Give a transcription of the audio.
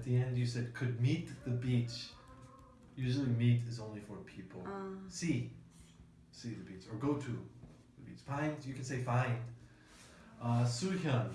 at the end you said could meet the beach. Usually meet is only for people. Uh. See. See the beach. Or go to the beach. Find, you can say find. Uh, Suhyun.